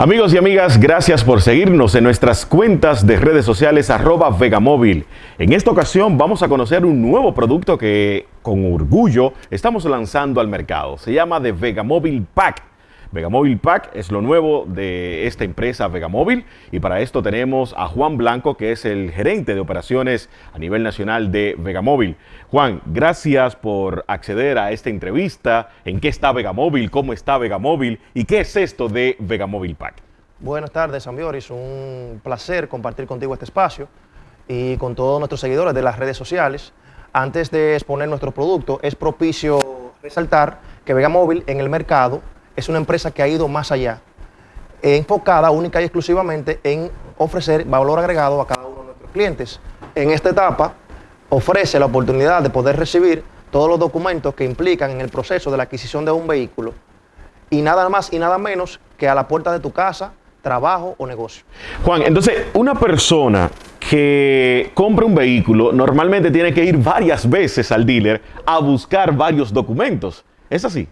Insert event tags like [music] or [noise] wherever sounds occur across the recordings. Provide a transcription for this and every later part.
Amigos y amigas, gracias por seguirnos en nuestras cuentas de redes sociales arroba Vegamóvil. En esta ocasión vamos a conocer un nuevo producto que con orgullo estamos lanzando al mercado. Se llama The Vegamóvil Pack. Vegamóvil Pack es lo nuevo de esta empresa Vegamóvil y para esto tenemos a Juan Blanco que es el gerente de operaciones a nivel nacional de Vegamóvil. Juan, gracias por acceder a esta entrevista. ¿En qué está Vegamóvil? ¿Cómo está Vegamóvil? ¿Y qué es esto de Vegamóvil Pack? Buenas tardes, Ambioris. Un placer compartir contigo este espacio y con todos nuestros seguidores de las redes sociales. Antes de exponer nuestro producto, es propicio resaltar que Vegamóvil en el mercado es una empresa que ha ido más allá, enfocada única y exclusivamente en ofrecer valor agregado a cada uno de nuestros clientes. En esta etapa ofrece la oportunidad de poder recibir todos los documentos que implican en el proceso de la adquisición de un vehículo y nada más y nada menos que a la puerta de tu casa, trabajo o negocio. Juan, entonces una persona que compra un vehículo normalmente tiene que ir varias veces al dealer a buscar varios documentos. ¿Es así?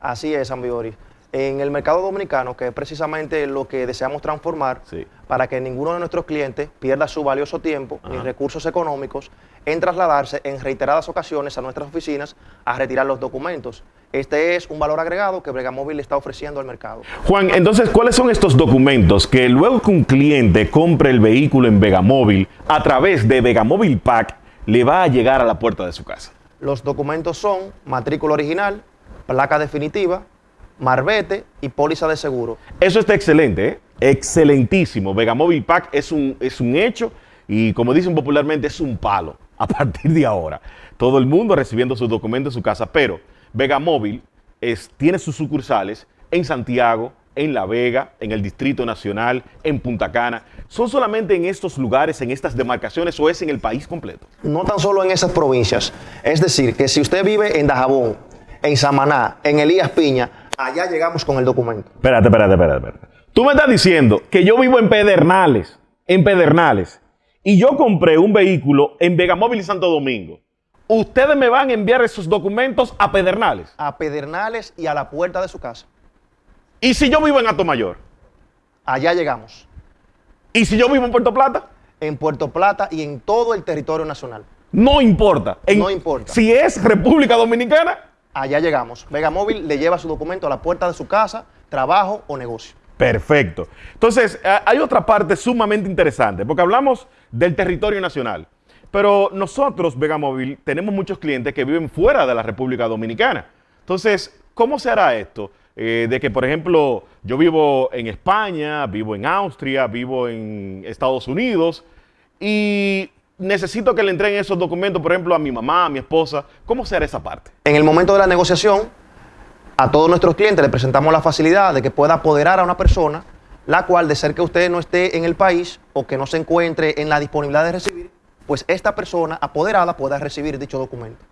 Así es, Ambiori en el mercado dominicano, que es precisamente lo que deseamos transformar para que ninguno de nuestros clientes pierda su valioso tiempo ni recursos económicos en trasladarse en reiteradas ocasiones a nuestras oficinas a retirar los documentos. Este es un valor agregado que Bregamóvil le está ofreciendo al mercado. Juan, entonces, ¿cuáles son estos documentos que luego que un cliente compre el vehículo en Vegamóvil a través de Vegamóvil Pack le va a llegar a la puerta de su casa? Los documentos son matrícula original, placa definitiva, marbete y póliza de seguro. Eso está excelente, ¿eh? excelentísimo. Vegamóvil Pack es un, es un hecho y como dicen popularmente es un palo a [laughs] partir de ahora. Todo el mundo recibiendo sus documentos en su casa, pero Vegamóvil es, tiene sus sucursales en Santiago, en La Vega, en el Distrito Nacional, en Punta Cana. ¿Son solamente en estos lugares, en estas demarcaciones o es en el país completo? No tan solo en esas provincias. Es decir, que si usted vive en Dajabón, en Samaná, en Elías Piña, allá llegamos con el documento. Espérate, espérate, espérate, Tú me estás diciendo que yo vivo en Pedernales, en Pedernales, y yo compré un vehículo en Vegamóvil y Santo Domingo. ¿Ustedes me van a enviar esos documentos a Pedernales? A Pedernales y a la puerta de su casa. ¿Y si yo vivo en Atomayor? Allá llegamos. ¿Y si yo vivo en Puerto Plata? En Puerto Plata y en todo el territorio nacional. No importa. no importa. Si es República Dominicana, allá llegamos. Vegamóvil le lleva su documento a la puerta de su casa, trabajo o negocio. Perfecto. Entonces, eh, hay otra parte sumamente interesante, porque hablamos del territorio nacional, pero nosotros, Vegamóvil, tenemos muchos clientes que viven fuera de la República Dominicana. Entonces, ¿cómo se hará esto? Eh, de que, por ejemplo, yo vivo en España, vivo en Austria, vivo en Estados Unidos, y necesito que le entreguen esos documentos, por ejemplo, a mi mamá, a mi esposa. ¿Cómo se hará esa parte? En el momento de la negociación, a todos nuestros clientes le presentamos la facilidad de que pueda apoderar a una persona, la cual, de ser que usted no esté en el país o que no se encuentre en la disponibilidad de recibir, pues esta persona apoderada pueda recibir dicho documento.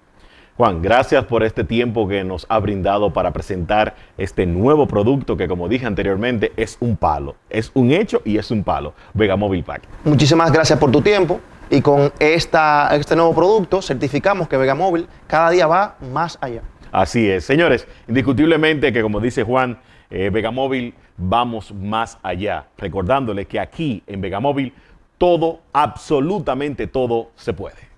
Juan, gracias por este tiempo que nos ha brindado para presentar este nuevo producto que, como dije anteriormente, es un palo. Es un hecho y es un palo. Vega Mobile Pack. Muchísimas gracias por tu tiempo y con esta, este nuevo producto certificamos que Vega Móvil cada día va más allá. Así es. Señores, indiscutiblemente que como dice Juan, eh, Vegamóvil vamos más allá. Recordándole que aquí en Vegamóvil todo, absolutamente todo se puede.